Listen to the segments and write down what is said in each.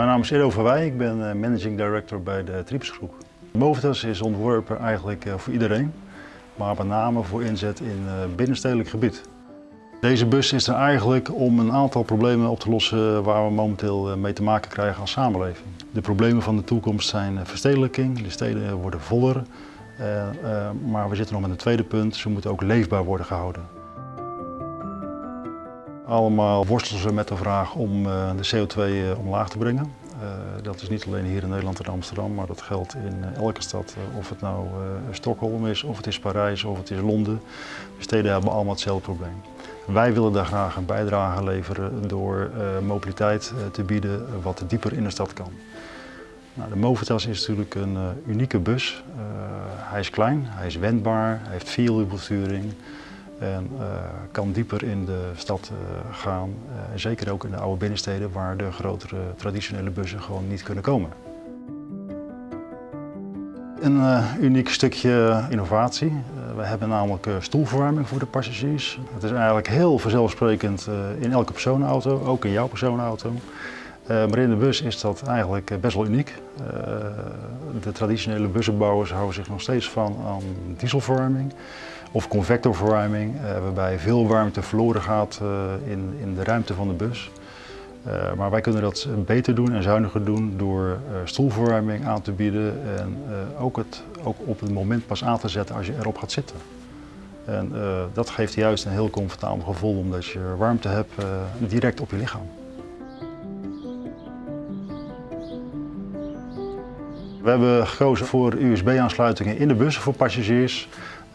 Mijn naam is Edo van Wij, ik ben eh, managing director bij de Trips Groep. Movitas is ontworpen eigenlijk eh, voor iedereen, maar met name voor inzet in eh, binnenstedelijk gebied. Deze bus is er eigenlijk om een aantal problemen op te lossen waar we momenteel mee te maken krijgen als samenleving. De problemen van de toekomst zijn verstedelijking, de steden worden voller, maar we zitten nog met een tweede punt, ze moeten ook leefbaar worden gehouden. Allemaal worstelen ze met de vraag om de CO2 omlaag te brengen. Uh, dat is niet alleen hier in Nederland en Amsterdam, maar dat geldt in uh, elke stad. Uh, of het nou Stockholm is, of het is Parijs, of het is Londen. De steden hebben allemaal hetzelfde probleem. Wij willen daar graag een bijdrage leveren door mobiliteit te bieden wat dieper in de stad kan. Nou, de Movitas is natuurlijk een unieke bus. hij is klein, hij is wendbaar, hij heeft vierwielbesturing. En uh, kan dieper in de stad uh, gaan. Uh, zeker ook in de oude binnensteden waar de grotere traditionele bussen gewoon niet kunnen komen. Een uniek stukje innovatie. we hebben namelijk stoelverwarming voor de passagiers. Het is eigenlijk heel vanzelfsprekend in elke personenauto, ook in jouw personenauto. maar in de bus is dat eigenlijk best wel uniek. de traditionele bussenbouwers houden zich nog steeds van aan dieselverwarming of convectorverwarming, uh, waarbij veel warmte verloren gaat uh, in, in de ruimte van de bus. Uh, maar wij kunnen dat beter doen en zuiniger doen door stoelverwarming aan te bieden en ook, het, ook op het moment pas aan te zetten als je erop gaat zitten. En dat geeft juist een heel comfortabel gevoel omdat je warmte hebt direct op je lichaam. We hebben gekozen voor USB-aansluitingen in de bussen voor passagiers.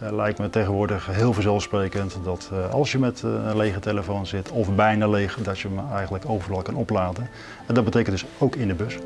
Uh, lijkt me tegenwoordig heel vanzelfsprekend dat uh, als je met uh, een lege telefoon zit, of bijna leeg, dat je hem eigenlijk overal kan opladen. En dat betekent dus ook in de bus.